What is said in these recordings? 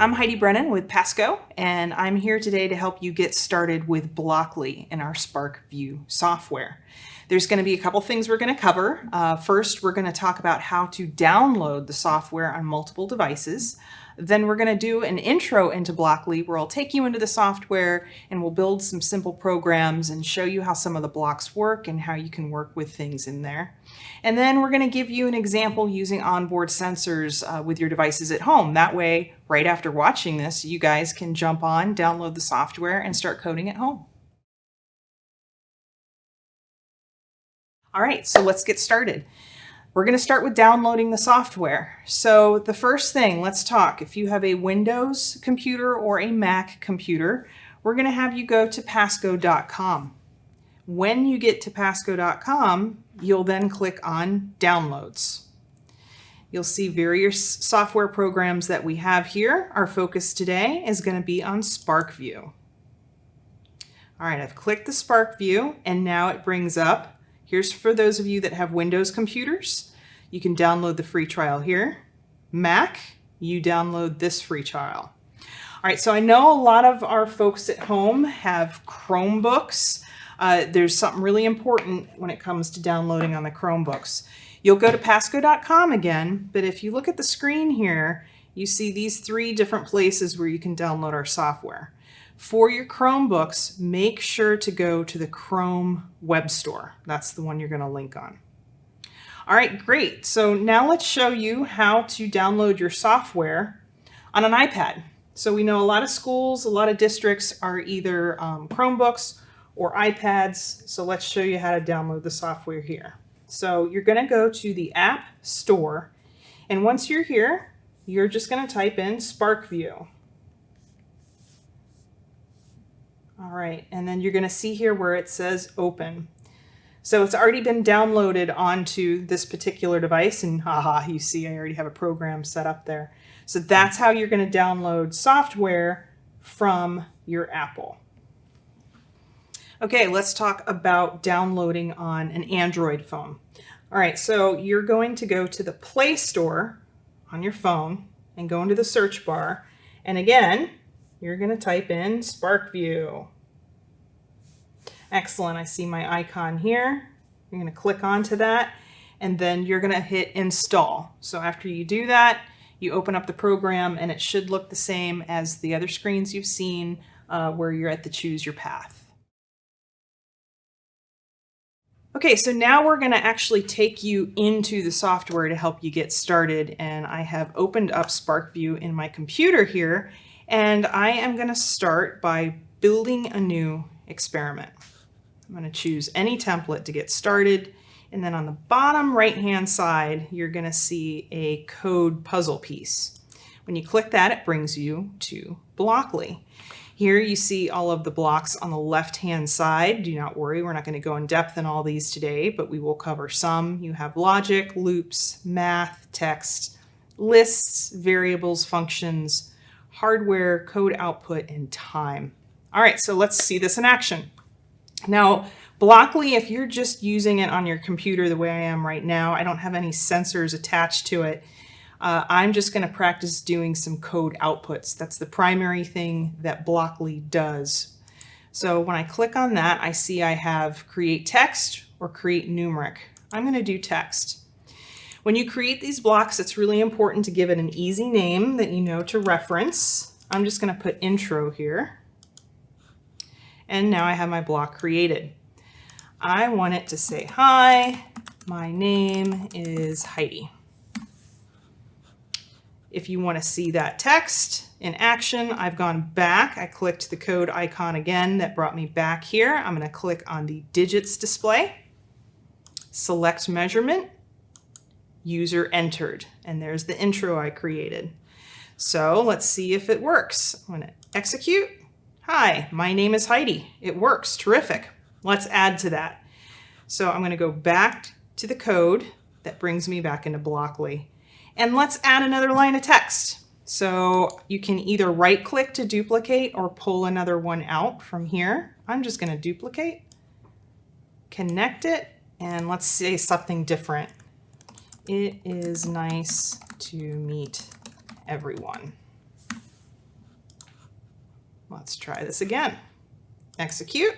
I'm Heidi Brennan with Pasco, and I'm here today to help you get started with Blockly in our SparkVue software. There's going to be a couple things we're going to cover. Uh, first, we're going to talk about how to download the software on multiple devices. Then we're going to do an intro into Blockly where I'll take you into the software and we'll build some simple programs and show you how some of the blocks work and how you can work with things in there. And then we're going to give you an example using onboard sensors uh, with your devices at home. That way, right after watching this, you guys can jump on, download the software, and start coding at home. All right, so let's get started. We're going to start with downloading the software. So the first thing, let's talk. If you have a Windows computer or a Mac computer, we're going to have you go to pasco.com. When you get to pasco.com, you'll then click on Downloads. You'll see various software programs that we have here. Our focus today is going to be on SparkVue. All right, I've clicked the SparkVue and now it brings up Here's for those of you that have Windows computers. You can download the free trial here. Mac, you download this free trial. All right, so I know a lot of our folks at home have Chromebooks. Uh, there's something really important when it comes to downloading on the Chromebooks. You'll go to pasco.com again, but if you look at the screen here, you see these three different places where you can download our software. For your Chromebooks, make sure to go to the Chrome Web Store. That's the one you're going to link on. All right, great. So now let's show you how to download your software on an iPad. So we know a lot of schools, a lot of districts are either um, Chromebooks or iPads. So let's show you how to download the software here. So you're going to go to the App Store. And once you're here, you're just going to type in SparkVue. All right, and then you're gonna see here where it says open. So it's already been downloaded onto this particular device and haha, you see I already have a program set up there. So that's how you're gonna download software from your Apple. Okay, let's talk about downloading on an Android phone. All right, so you're going to go to the Play Store on your phone and go into the search bar. And again, you're going to type in SparkVue. Excellent. I see my icon here. You're going to click onto that and then you're going to hit install. So after you do that, you open up the program and it should look the same as the other screens you've seen uh, where you're at the choose your path. Okay, so now we're going to actually take you into the software to help you get started. And I have opened up SparkVue in my computer here and I am going to start by building a new experiment. I'm going to choose any template to get started. And then on the bottom right-hand side, you're going to see a code puzzle piece. When you click that, it brings you to Blockly. Here you see all of the blocks on the left-hand side. Do not worry, we're not going to go in depth in all these today, but we will cover some. You have logic, loops, math, text, lists, variables, functions, hardware, code output, and time. All right, so let's see this in action. Now, Blockly, if you're just using it on your computer the way I am right now, I don't have any sensors attached to it. Uh, I'm just going to practice doing some code outputs. That's the primary thing that Blockly does. So when I click on that, I see I have create text or create numeric. I'm going to do text. When you create these blocks, it's really important to give it an easy name that you know to reference. I'm just going to put intro here. And now I have my block created. I want it to say, hi, my name is Heidi. If you want to see that text in action, I've gone back. I clicked the code icon again that brought me back here. I'm going to click on the digits display, select measurement, user entered. And there's the intro I created. So let's see if it works. I'm going to execute. Hi, my name is Heidi. It works. Terrific. Let's add to that. So I'm going to go back to the code that brings me back into Blockly. And let's add another line of text. So you can either right click to duplicate or pull another one out from here. I'm just going to duplicate, connect it, and let's say something different. It is nice to meet everyone. Let's try this again. Execute.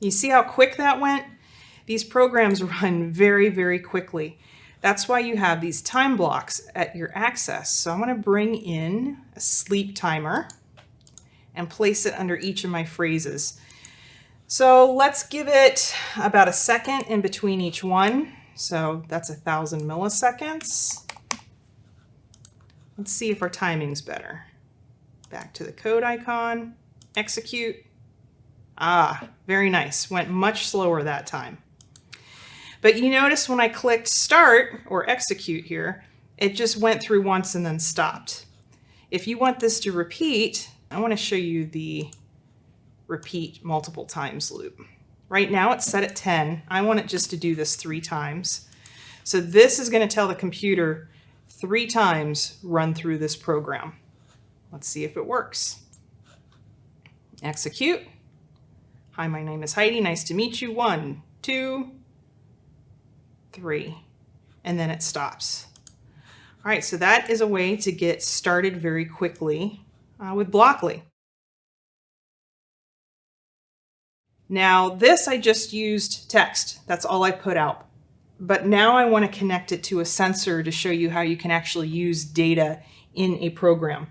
You see how quick that went? These programs run very, very quickly. That's why you have these time blocks at your access. So I'm going to bring in a sleep timer and place it under each of my phrases. So let's give it about a second in between each one. So that's a thousand milliseconds. Let's see if our timing's better. Back to the code icon, execute. Ah, very nice. Went much slower that time. But you notice when I clicked start or execute here, it just went through once and then stopped. If you want this to repeat, I want to show you the repeat multiple times loop. Right now it's set at 10. I want it just to do this three times. So this is going to tell the computer three times run through this program. Let's see if it works. Execute. Hi, my name is Heidi. Nice to meet you. One, two, three, and then it stops. All right, so that is a way to get started very quickly uh, with Blockly. Now this I just used text. That's all I put out. But now I want to connect it to a sensor to show you how you can actually use data in a program.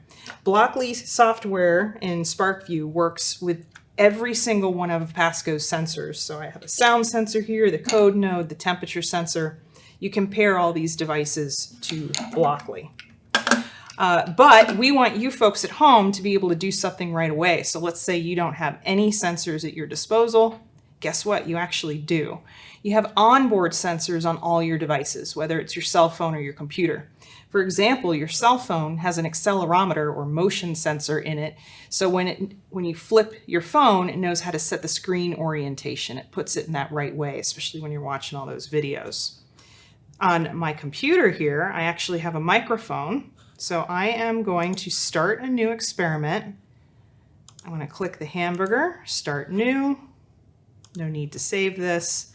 Blockly software in SPARKvue works with every single one of Pasco's sensors. So I have a sound sensor here, the code node, the temperature sensor. You compare all these devices to Blockly. Uh, but we want you folks at home to be able to do something right away. So let's say you don't have any sensors at your disposal. Guess what? You actually do. You have onboard sensors on all your devices, whether it's your cell phone or your computer. For example, your cell phone has an accelerometer or motion sensor in it. So when, it, when you flip your phone, it knows how to set the screen orientation. It puts it in that right way, especially when you're watching all those videos. On my computer here, I actually have a microphone so I am going to start a new experiment. I'm going to click the hamburger, start new. No need to save this.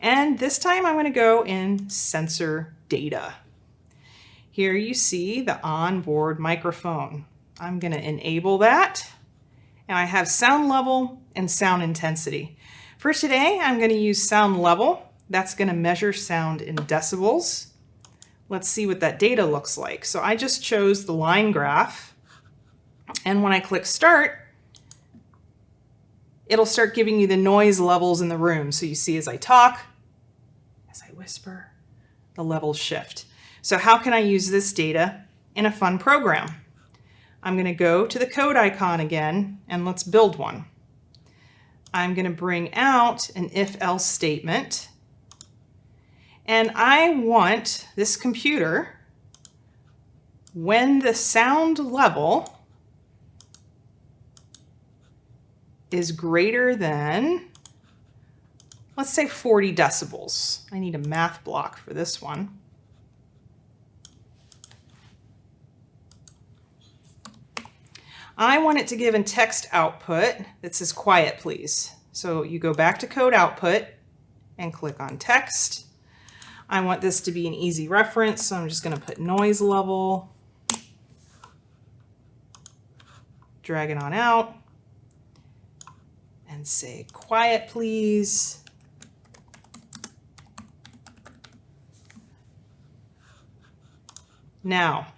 And this time I'm going to go in sensor data. Here you see the onboard microphone. I'm going to enable that. And I have sound level and sound intensity. For today, I'm going to use sound level. That's going to measure sound in decibels. Let's see what that data looks like. So I just chose the line graph. And when I click start, it'll start giving you the noise levels in the room. So you see as I talk, as I whisper, the levels shift. So how can I use this data in a fun program? I'm going to go to the code icon again and let's build one. I'm going to bring out an if-else statement and I want this computer, when the sound level is greater than, let's say 40 decibels. I need a math block for this one. I want it to give a text output that says quiet please. So you go back to code output and click on text I want this to be an easy reference, so I'm just going to put noise level, drag it on out, and say quiet please. Now,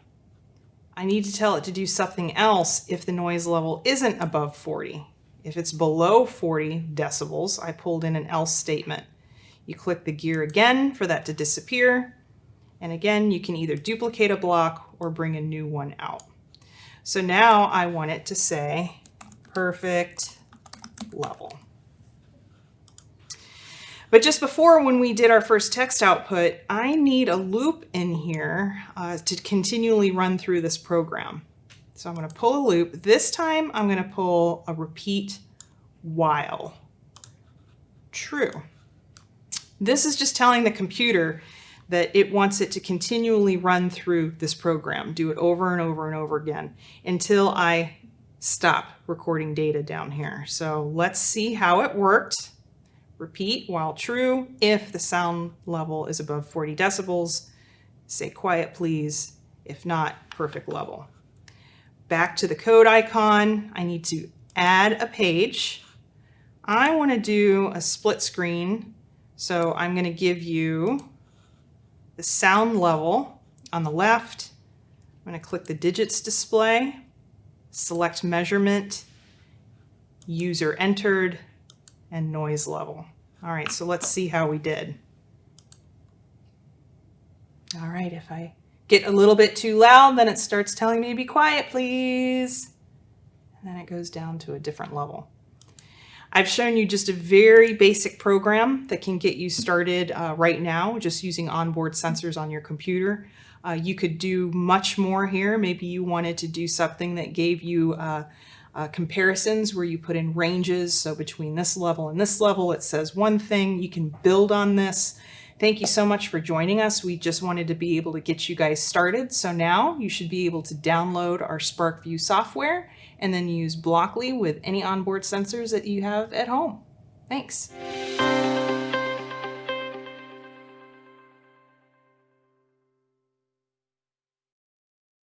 I need to tell it to do something else if the noise level isn't above 40. If it's below 40 decibels, I pulled in an else statement. You click the gear again for that to disappear. And again, you can either duplicate a block or bring a new one out. So now I want it to say perfect level. But just before when we did our first text output, I need a loop in here uh, to continually run through this program. So I'm going to pull a loop. This time I'm going to pull a repeat while true. This is just telling the computer that it wants it to continually run through this program, do it over and over and over again until I stop recording data down here. So let's see how it worked. Repeat while true if the sound level is above 40 decibels. Say quiet please. If not, perfect level. back to the code icon. I need to add a page. I want to do a split screen. So I'm going to give you the sound level on the left. I'm going to click the digits display, select measurement, user entered, and noise level. All right, so let's see how we did. All right, if I get a little bit too loud, then it starts telling me to be quiet, please. And then it goes down to a different level. I've shown you just a very basic program that can get you started uh, right now just using onboard sensors on your computer. Uh, you could do much more here. Maybe you wanted to do something that gave you uh, uh, comparisons where you put in ranges. So between this level and this level, it says one thing. You can build on this. Thank you so much for joining us. We just wanted to be able to get you guys started. So now you should be able to download our SparkVue software and then use Blockly with any onboard sensors that you have at home. Thanks.